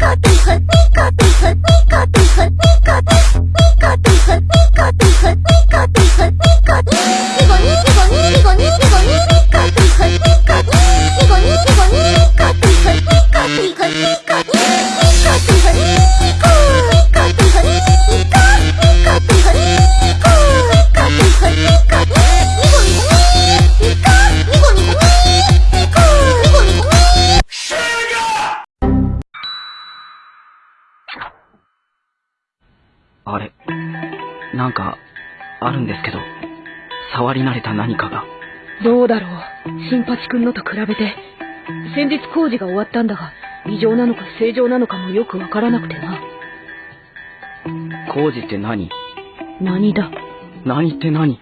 Có từng hứa. あれ、なんか、あるんですけど、触り慣れた何かが。どうだろう。新八くんのと比べて。先日工事が終わったんだが、異常なのか正常なのかもよくわからなくてな。工事って何？何だ？何って何？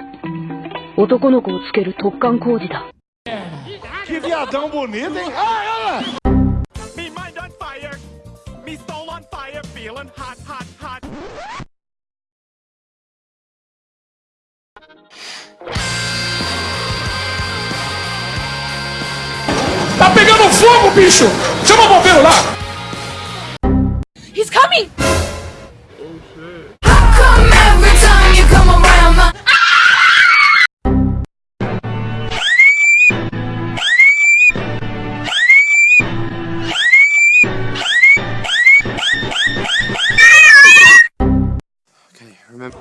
男の子をつける特艦工事だ。Que viadão bonito, hein? Ai, olha! Me mind on fire. Me soul on fire. Feeling hot, hot, hot. bicho! Chama o bombeiro lá! He's coming! Okay, remember.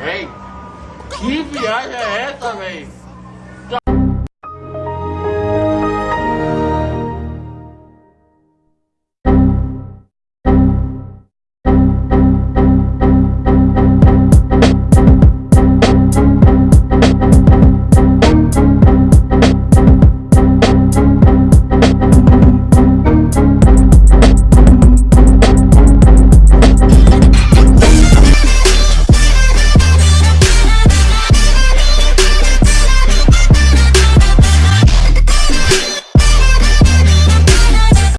Hey! Que viagem é essa, velho?